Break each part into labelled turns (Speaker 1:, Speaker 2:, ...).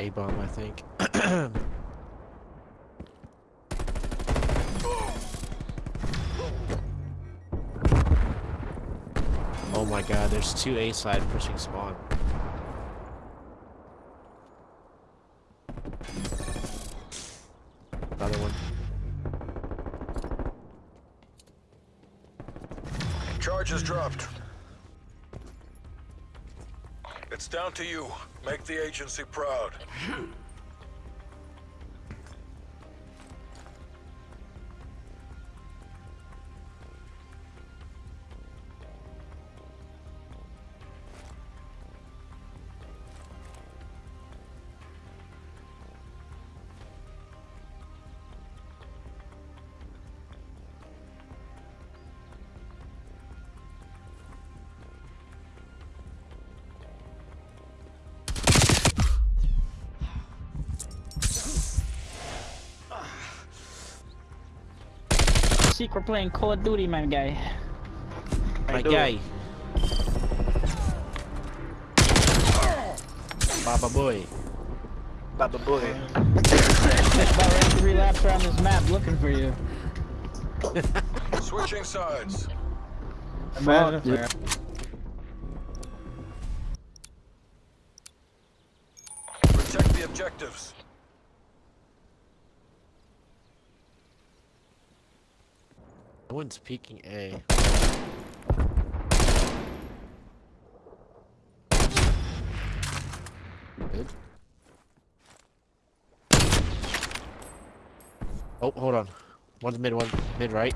Speaker 1: A bomb, I think. oh my god, there's two A side pushing spawn. Another one.
Speaker 2: Charges dropped. Down to you. Make the agency proud. Hmm.
Speaker 3: Secret playing Call of Duty, my guy.
Speaker 1: My guy. Baba boy.
Speaker 4: Baba boy.
Speaker 3: About ready to relapse around this map looking for you.
Speaker 2: Switching sides.
Speaker 3: Man,
Speaker 2: Protect the objectives.
Speaker 1: No one's peeking A. Good. Oh, hold on. One's mid, one mid right.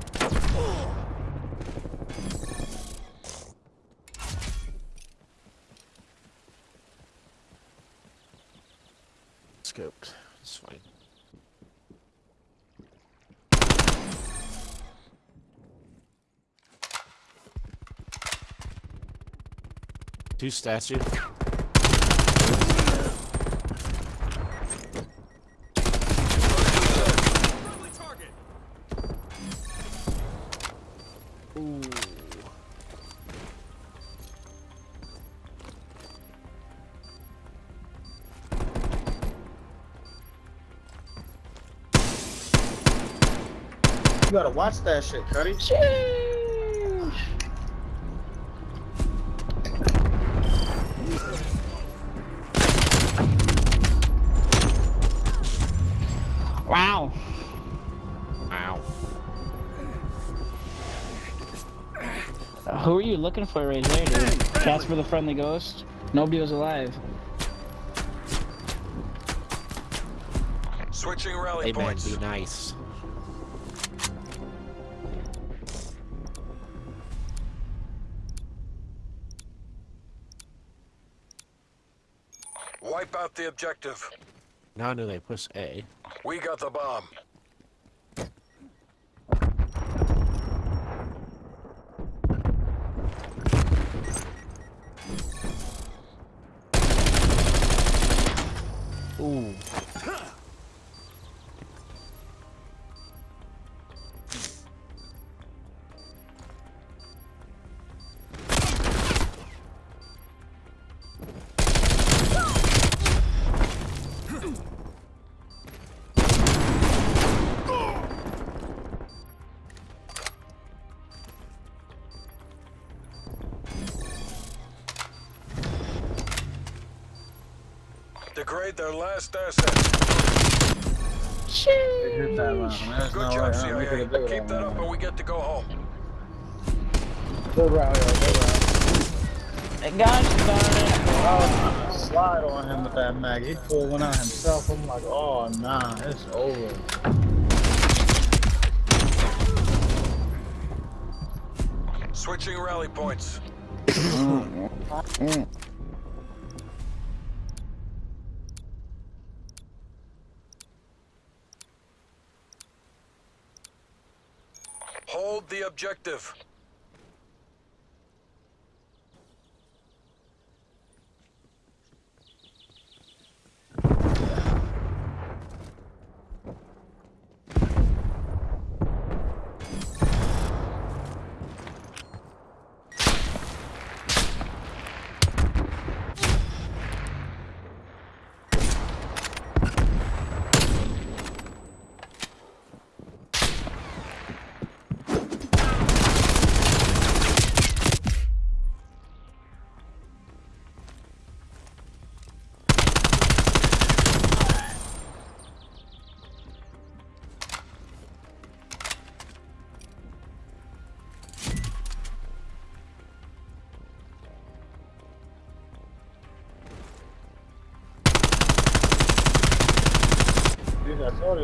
Speaker 1: Scoped. It's fine. Two statue. Ooh.
Speaker 5: You gotta watch that shit, Cuddy.
Speaker 3: Wow.
Speaker 1: Wow.
Speaker 3: Uh, who are you looking for right there, dude? Casper the Friendly Ghost? Nobody was alive.
Speaker 2: Switching rally
Speaker 1: Hey man,
Speaker 2: points.
Speaker 1: be nice.
Speaker 2: Wipe out the objective.
Speaker 1: Now I know they push A.
Speaker 2: We got the bomb.
Speaker 1: Ooh.
Speaker 2: Degrade their last asset.
Speaker 5: They hit that one. There's
Speaker 2: Good
Speaker 5: no
Speaker 2: job,
Speaker 5: way.
Speaker 2: CIA.
Speaker 5: could've did it
Speaker 2: Keep
Speaker 5: on
Speaker 2: that up and we get to go home.
Speaker 5: Good route, yo. Good route.
Speaker 3: Hey, gosh darn it.
Speaker 5: Oh, I was slide on him with that mag. He pulled one out himself. I'm like, oh nah, it's over.
Speaker 2: Switching rally points. Mm, mm, mm.
Speaker 5: Hold the objective.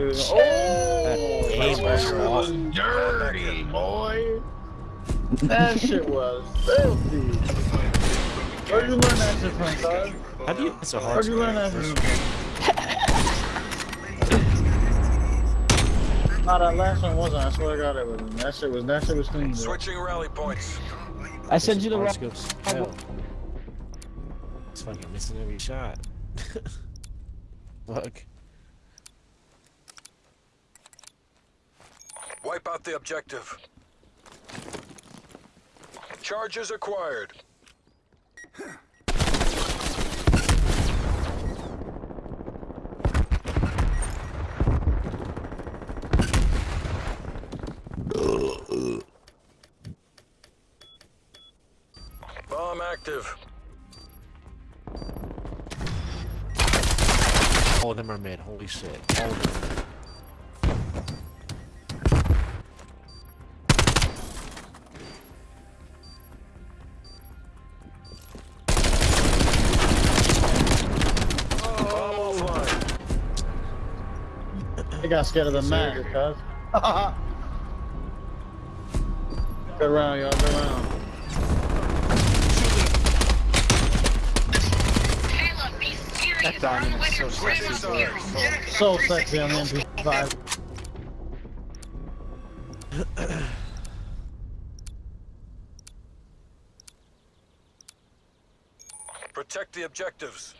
Speaker 5: Oh,
Speaker 1: aim
Speaker 5: that
Speaker 1: was
Speaker 5: shit was dirty, boy. That shit was filthy. Where'd you learn that shit from, son?
Speaker 1: How do you? It's a hard.
Speaker 5: Where'd you learn that
Speaker 1: square.
Speaker 5: from? Nah, that last one wasn't. I swear to God, it wasn't. That shit was. That shit was clean. bro.
Speaker 2: Switching rally points.
Speaker 3: I sent you the
Speaker 1: Hard
Speaker 3: wrong.
Speaker 1: scopes. Hell. It's fucking missing every shot. Fuck.
Speaker 2: Wipe out the objective. Charges acquired. Bomb active.
Speaker 1: All of them are mid. Holy shit. All of them.
Speaker 5: He got scared of the mag, cuz. Good round, y'all. Good round.
Speaker 6: That diamond is so
Speaker 2: Switching
Speaker 6: sexy.
Speaker 2: sides.
Speaker 5: So sexy on the MP5.
Speaker 2: Protect the objectives.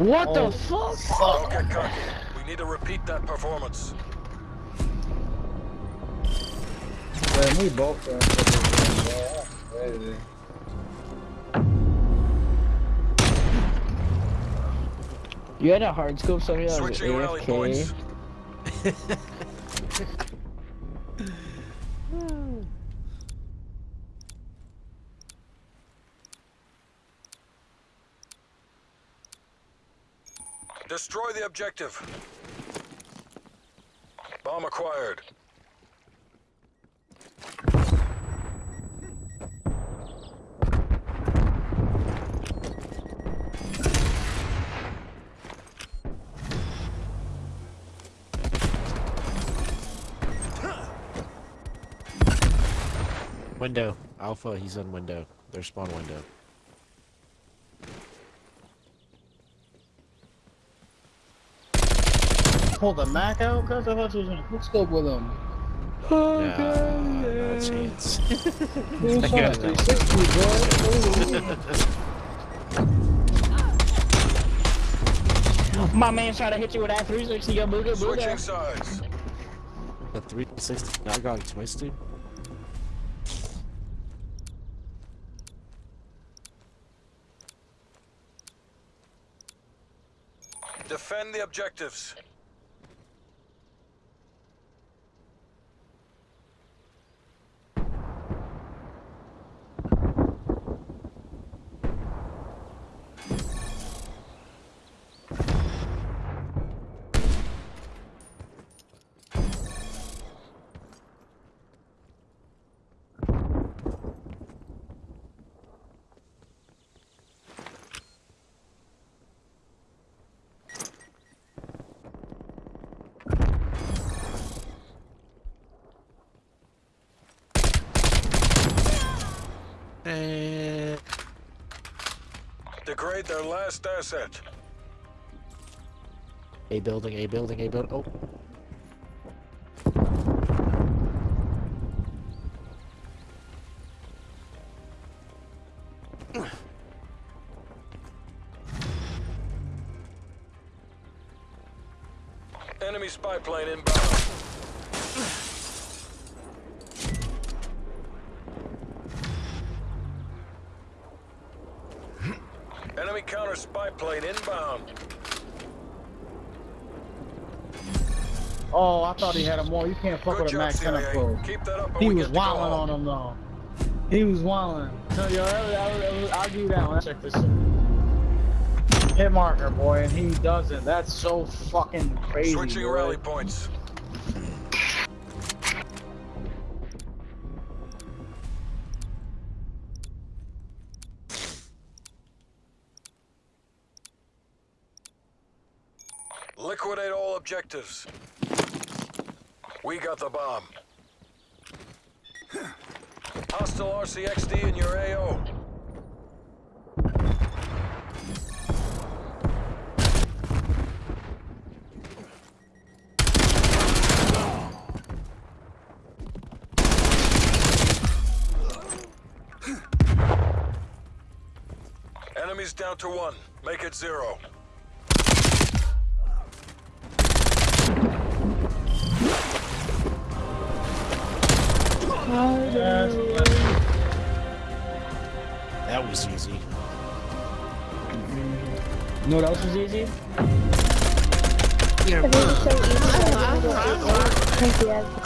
Speaker 3: What
Speaker 5: Oh.
Speaker 3: the fuck?
Speaker 2: Don't get cocky. We need to repeat that performance.
Speaker 5: Man, we both got yeah, crazy.
Speaker 3: You had a hard scope, so you had
Speaker 2: Switching rally points.
Speaker 3: AFK.
Speaker 2: Destroy the objective. Bomb acquired.
Speaker 1: Window. Alpha. He's on window. Their spawn window.
Speaker 5: Pull the Mac out, cuz I thought you was gonna quick scope with him.
Speaker 1: Nah, no chance.
Speaker 5: Dude, shot
Speaker 1: Yeah.
Speaker 5: 360, bro.
Speaker 3: My man trying to hit you with that 360. Go booga
Speaker 2: Switching
Speaker 3: booga.
Speaker 2: sides.
Speaker 1: The 360. I got twisted.
Speaker 2: Defend the objectives. Their last asset.
Speaker 1: A building. A building. A building. Oh.
Speaker 2: Enemy spy plane inbound. Enemy counter spy plane inbound.
Speaker 5: Oh, I thought he had a more. You can't fuck
Speaker 2: Good
Speaker 5: with a
Speaker 2: job,
Speaker 5: Max 10
Speaker 2: CIA. Keep that up
Speaker 5: He was
Speaker 2: get to go
Speaker 5: wilding on him though. He was wilding. So, yo, I'll give you that one. Check this. Hit marker, boy, and he doesn't. That's so fucking crazy.
Speaker 2: Switching
Speaker 5: boy.
Speaker 2: rally points. Objectives. We got the bomb. Hostile RCXD in your AO. Enemies down to one. Make it zero.
Speaker 1: That was easy.
Speaker 3: You know what else was easy?
Speaker 7: I think it's so easy that I don't get it. Thank you,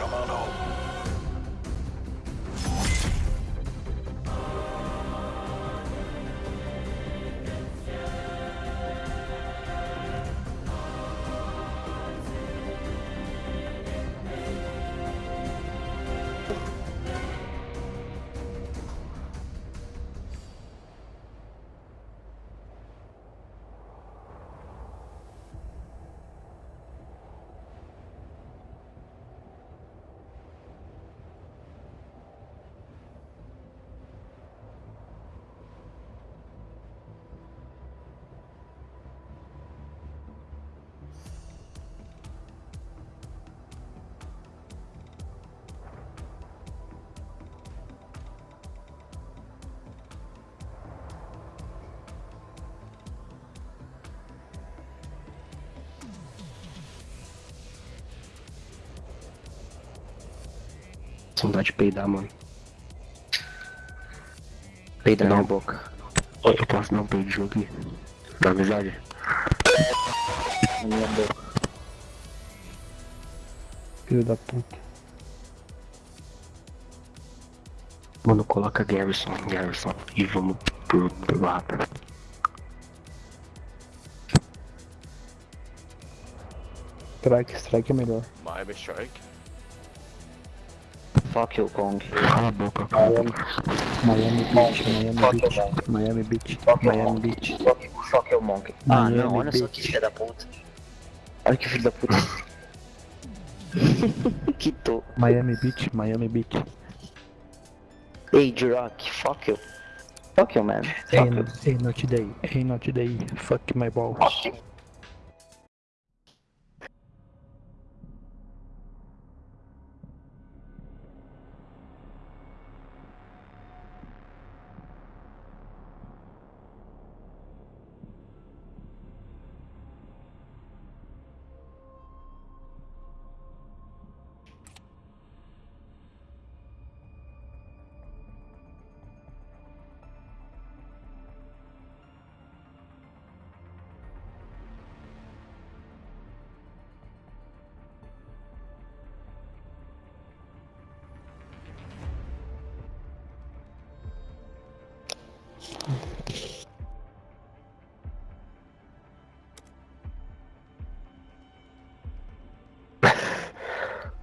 Speaker 8: Saudade de peidar, mano. Peida na boca. Eu posso dar um peidinho aqui? Da amizade? Na minha boca. Filho da puta. Mano, coloca Garrison, Garrison. E vamos pro, pro lado.
Speaker 9: Strike, strike é melhor.
Speaker 10: Miami Strike.
Speaker 8: Fuck you, Kong. Cala a boca.
Speaker 9: Miami Beach, Miami Beach, Miami Beach, Miami Beach.
Speaker 8: Fuck you, Monk. Ah, não, olha só que filho da puta. Olha que filho da puta. que tô.
Speaker 9: Miami Beach, Miami Beach.
Speaker 8: Hey, Jurock, fuck you. Fuck you, man.
Speaker 9: Hey,
Speaker 8: Fuck you.
Speaker 9: hey, not today. Hey, not today. Fuck my balls.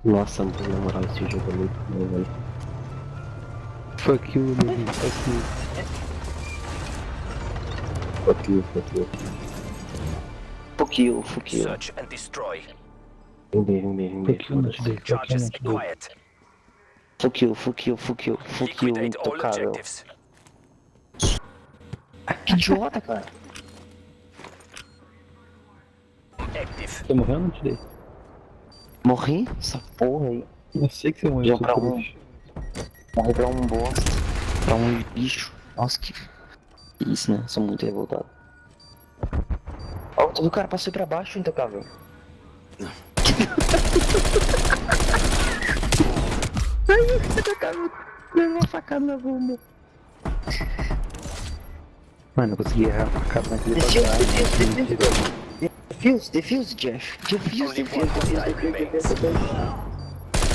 Speaker 8: Nossa, mano, na moral, esse jogo é muito bom, velho.
Speaker 9: Fuck you, baby. Fuck you.
Speaker 8: Fuck you, fuck you. Fuck you, fuck you.
Speaker 11: Search and destroy.
Speaker 8: Vem bem, vem bem, vem bem.
Speaker 9: Fuck you, not today. Fuck you, not
Speaker 11: acquired.
Speaker 8: Fuck you, fuck you, fuck you, fuck you, intocável. Idiota, cara.
Speaker 11: Active.
Speaker 9: Você morreu ou não today?
Speaker 8: Morri? Essa porra aí.
Speaker 9: Eu sei que você morreu,
Speaker 8: Já pra um. Morri pra um bosta. Pra um bicho. Nossa, que. Isso, né? Sou muito revoltado. Ó, tu viu o cara passou pra baixo, intocável. Ai, o intocável deu uma facada na bunda.
Speaker 9: Mano, eu consegui errar a facada naquele
Speaker 8: Defuse,
Speaker 9: bagaço.
Speaker 8: defuse,
Speaker 9: Mentira.
Speaker 8: defuse. Defuse, defuse, Jeff. Defuse,
Speaker 11: Only
Speaker 8: defuse, defuse, defuse, defuse.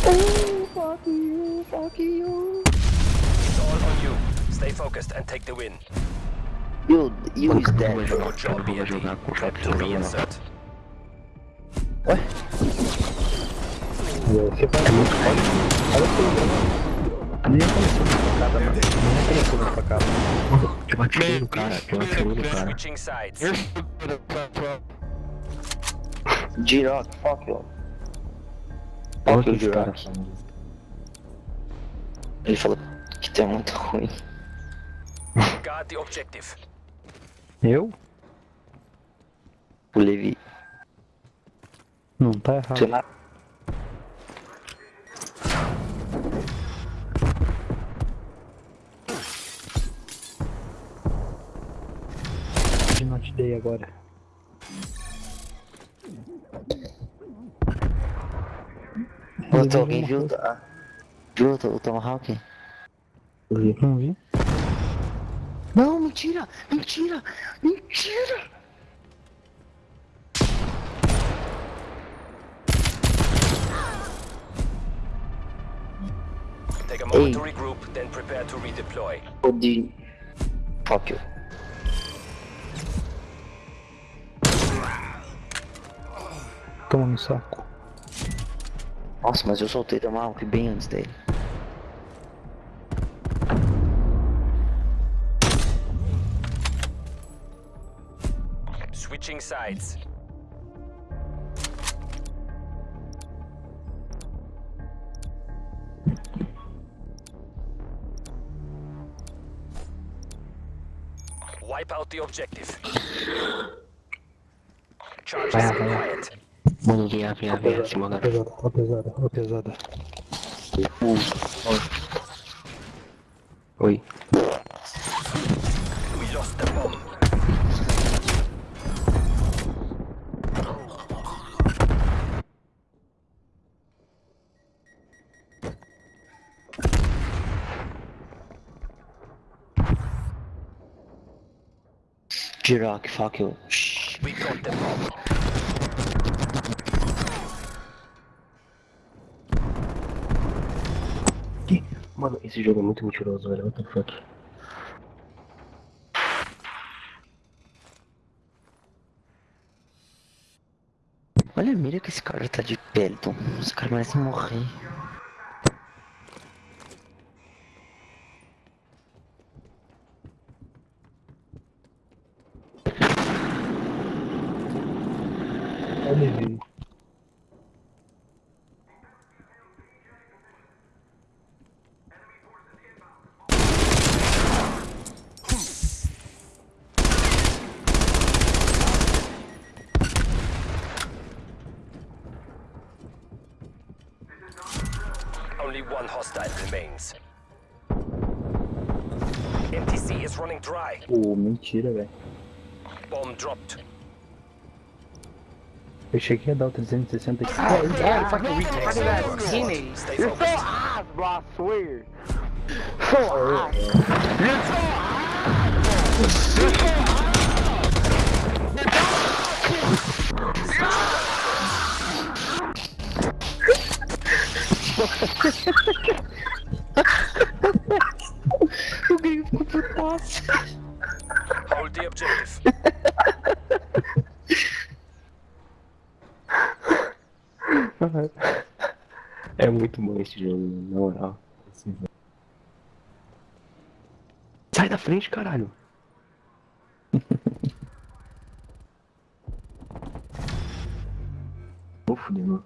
Speaker 8: Oh, fuck you, fuck you.
Speaker 11: It's all on you. Stay focused and take the win.
Speaker 8: You, you is
Speaker 9: Vai
Speaker 8: dead.
Speaker 9: jogar,
Speaker 11: Good job,
Speaker 9: vai
Speaker 11: BND.
Speaker 9: jogar com o
Speaker 11: Prep
Speaker 9: Fat
Speaker 11: to
Speaker 9: jogar.
Speaker 11: reinsert.
Speaker 8: Ué?
Speaker 9: Você vai muito forte. Olha o que Nem começou na facada, mano. Nem começou na facada. Eu atirei no cara, eu atirei no cara.
Speaker 8: Giroc, fuck you. Fuck you. Giroc. Ele falou que tu é muito ruim.
Speaker 11: Guard the objective.
Speaker 9: Eu?
Speaker 8: O Levi.
Speaker 9: Não tá errado. Não te dei agora.
Speaker 8: Botou alguém viu? Ah. Viu o Tomahawk?
Speaker 9: Não vi?
Speaker 8: Não, mentira! Mentira! Mentira!
Speaker 11: Take a moment
Speaker 8: Hey.
Speaker 11: to regroup, then prepare to redeploy.
Speaker 8: O de... Fuck you.
Speaker 9: Toma no saco.
Speaker 8: Nossa, mas eu soltei Tomahawk bem antes dele.
Speaker 11: Switching sides. Wipe out the objective. Charges quiet.
Speaker 9: Venha, venha, venha, Simona. Pesada, tá pesada, tá pesada. Oi.
Speaker 8: Jirak, fuck you. Shh.
Speaker 11: We got
Speaker 9: them. Esse jogo é muito mentiroso, velho. What the fuck?
Speaker 8: Olha a mira que esse cara tá de Pelton. Esse cara merece morrer.
Speaker 11: Only one hostile remains. MTC is running dry.
Speaker 9: Pô, mentira, velho.
Speaker 11: Bomb dropped.
Speaker 9: Eu cheguei a dar o 360 aqui.
Speaker 6: Yeah, fucking retard. Teammate.
Speaker 4: You're so
Speaker 11: focused.
Speaker 4: high, bro, I swear. So high. You're so high. You're so high.
Speaker 8: O gringo ficou putaço.
Speaker 11: Hold the objective.
Speaker 9: É muito bom esse jogo, na moral. Sai da frente, caralho. Vou fuder.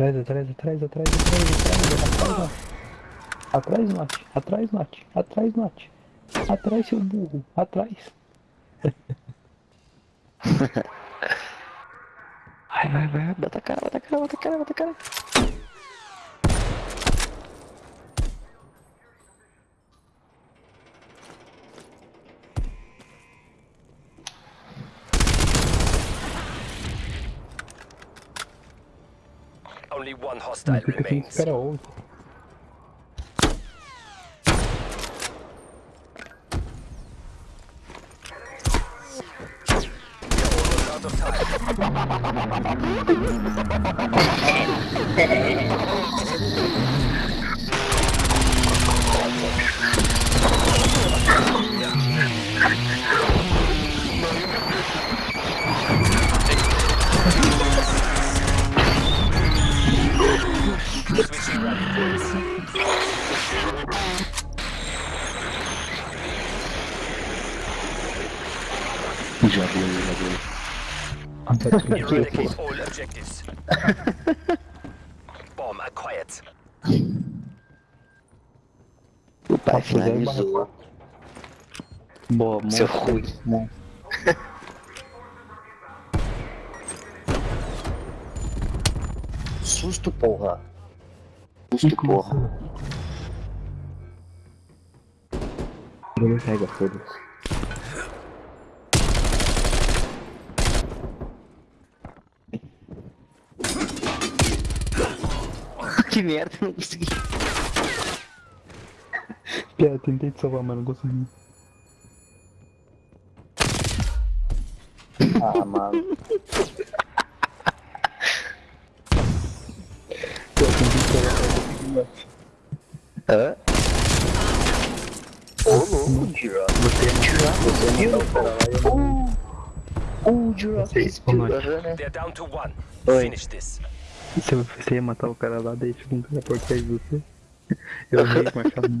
Speaker 9: Atrás, atrás, atrás, atrás, atrás, atrás, atrás, atrás, Mate, atrás, Mate, atrás, Mate, atrás, seu burro, atrás.
Speaker 8: Vai, vai, vai. Bota a cara, bota a cara, bota a cara, bota a cara.
Speaker 11: Only one hostile remains. Out of time.
Speaker 9: Boa,
Speaker 8: Seu ruim. Susto, porra. Susto, porra.
Speaker 9: Ele pega, foda-se.
Speaker 8: que merda, não consegui.
Speaker 9: Piada, tentei te salvar, mas não consegui.
Speaker 8: Ah, mano. Hã? Ô, louco, Jura. Você é Jura, você oh oh uh,
Speaker 9: Jura. Você
Speaker 8: explodiu, né? Oi.
Speaker 11: Se
Speaker 9: você ia matar o cara lá, daí tipo, um por trás de você. Eu
Speaker 11: vi com a
Speaker 9: cabeça.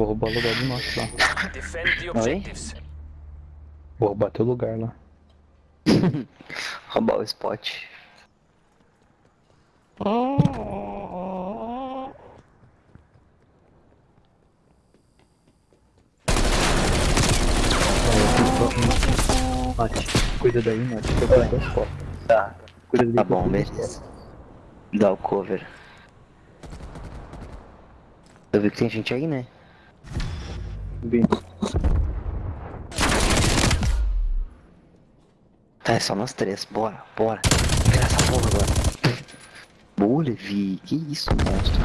Speaker 9: vou roubar o lugar do nosso lá.
Speaker 11: Objectives.
Speaker 9: Vou roubar teu lugar lá.
Speaker 8: Roubar o spot.
Speaker 9: Mate, cuida daí, Mate. Eu vou dar as costas.
Speaker 8: Tá,
Speaker 9: Cuida daí.
Speaker 8: tá
Speaker 9: que eu
Speaker 8: bom, beleza. Dá o cover. Eu vi que tem gente aí, né?
Speaker 9: Bem,
Speaker 8: Tá, é só nós três. Bora, bora. Pega essa porra agora. Boa, Levi. Que isso, monstro.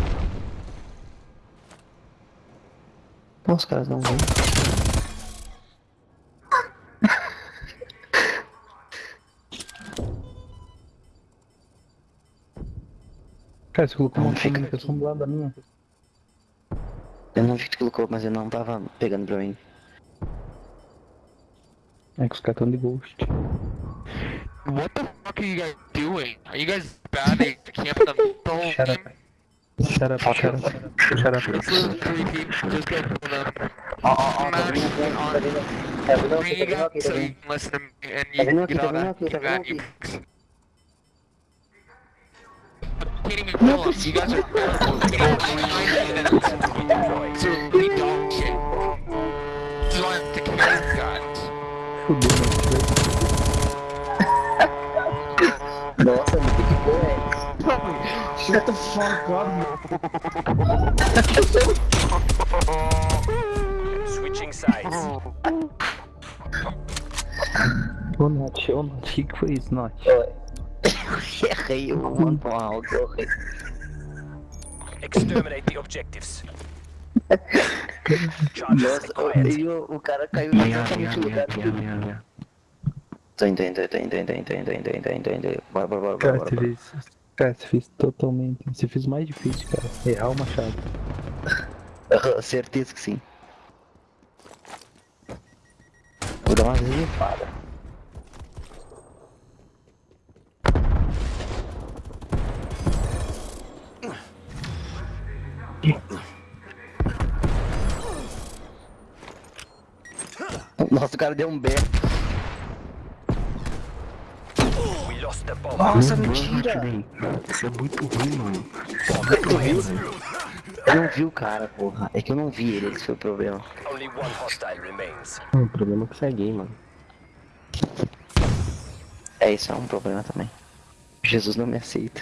Speaker 8: Nossa, os caras não vêm.
Speaker 9: Cara, você colocou uma
Speaker 8: fica
Speaker 9: comunicação do lado da minha.
Speaker 8: Eu não vi que tu colocou, mas eu não tava pegando pra mim.
Speaker 9: É que os caras tão de ghost.
Speaker 10: What the fuck are you guys doing? Are you guys bad at camping the whole
Speaker 9: Shut
Speaker 10: game?
Speaker 9: up. Shut up, shut up. Shut up.
Speaker 10: It's really creepy. Just go them.
Speaker 8: Tá tá. Tá
Speaker 10: bring
Speaker 8: tá
Speaker 10: you guys
Speaker 8: tá
Speaker 10: so you can listen to me and
Speaker 8: Tá
Speaker 10: you get
Speaker 8: tá
Speaker 10: all that
Speaker 8: tá
Speaker 10: bad you kidding me, no, You guys are terrible. It's really dog shit. This is why I'm taking these
Speaker 9: guns.
Speaker 8: Nossa,
Speaker 5: Shut the fuck up,
Speaker 11: Switching sides.
Speaker 9: One notch, one notch, he quit his notch.
Speaker 8: Errei, eu vou mandar um áudio, eu errei.
Speaker 11: Exterminate the objectives.
Speaker 8: Nossa, e o, o cara caiu exatamente no lugar dele. Tô indo, tô indo, tô indo, indo, indo, indo, indo, tô indo, tô indo. Bora, bora, bora,
Speaker 9: Cara,
Speaker 8: bora,
Speaker 9: você fez. Cara, você fez totalmente. Você fez mais difícil, cara. Errar o machado.
Speaker 8: Certeza que sim. Vou dar uma limpada. o cara deu um berro. Nossa, mentira!
Speaker 12: Isso é muito ruim, mano.
Speaker 8: Isso é muito ruim, mano. Eu não vi o cara, porra. É que eu não vi ele, esse foi o problema.
Speaker 11: Hum, é
Speaker 12: o problema é que você é gay, mano.
Speaker 8: É, isso é um problema também. Jesus não me aceita.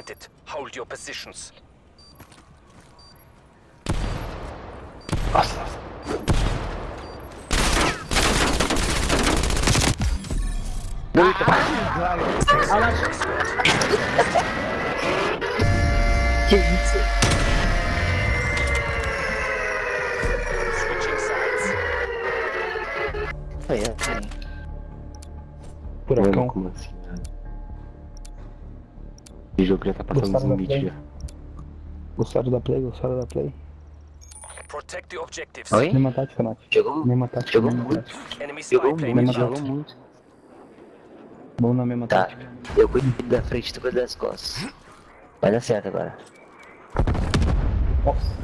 Speaker 11: set it. Hold your positions. Switching sides.
Speaker 8: Foi assim.
Speaker 12: Esse jogo já tá passando
Speaker 9: da
Speaker 12: limites
Speaker 9: play?
Speaker 12: já.
Speaker 9: Gostaram da play? Gostaram da play?
Speaker 11: Protect the objectives.
Speaker 8: Oi?
Speaker 9: Mesma tática, Nath.
Speaker 8: Jogou,
Speaker 9: Mesma tática,
Speaker 8: jogou muito. Jogou muito, jogou muito.
Speaker 9: Bom na mesma
Speaker 8: Tá,
Speaker 9: tática.
Speaker 8: eu cuido da frente, tu cuida das costas. Vai dar certo agora.
Speaker 9: Nossa.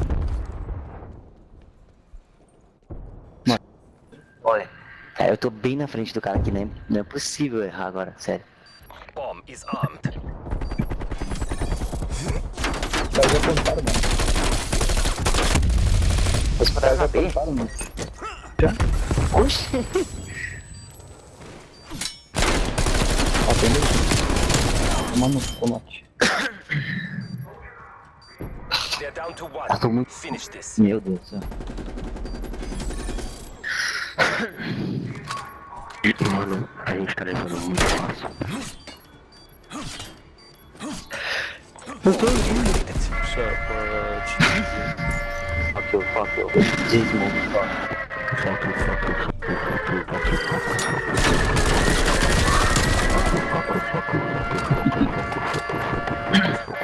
Speaker 8: Olha, é, eu tô bem na frente do cara aqui, né? Não é possível errar agora, sério.
Speaker 11: Bomb is armed.
Speaker 9: Os caras já plantaram, mano.
Speaker 8: Os caras já
Speaker 9: plantaram, mano. Já? Oxi! Ó, tem
Speaker 11: dois. Toma no colate.
Speaker 8: Ah, tô muito... Meu Deus do céu.
Speaker 12: Mano, a gente tá levando muito fácil.
Speaker 8: Fuck you, fuck you.
Speaker 12: Fuck you, fuck you, fuck you, fuck you, fuck you, fuck you, fuck you, fuck you. Fuck you, fuck you, fuck you, fuck you, fuck you, fuck you, fuck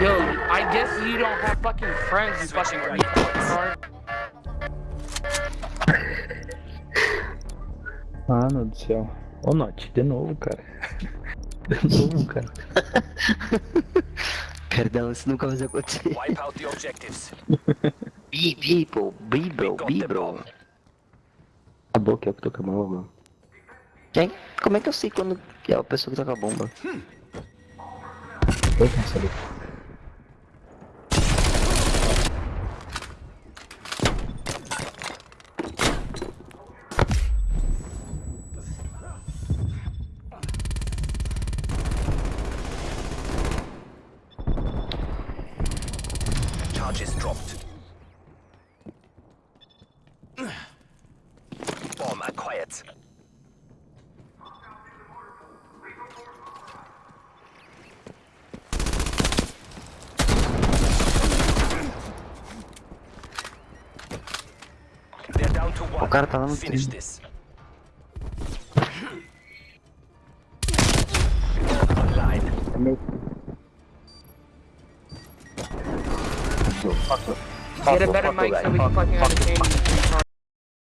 Speaker 12: you.
Speaker 6: I guess you don't have fucking friends, you fucking
Speaker 11: right.
Speaker 9: Mano do céu. Ô, Nath, de novo, cara. De novo, cara.
Speaker 8: Perdão, isso nunca mais vai acontecer.
Speaker 11: Wipe out the objectives.
Speaker 8: Bi, bi, bro.
Speaker 12: A boca é o que toca a mano.
Speaker 8: Quem? Como é que eu sei quando é a pessoa que com a bomba?
Speaker 9: Eu quero saber.
Speaker 8: Cara tá lá no
Speaker 11: Finish
Speaker 8: trilho.
Speaker 11: this. Online.
Speaker 9: É meu.
Speaker 6: Get a better mic so we can fucking understand you.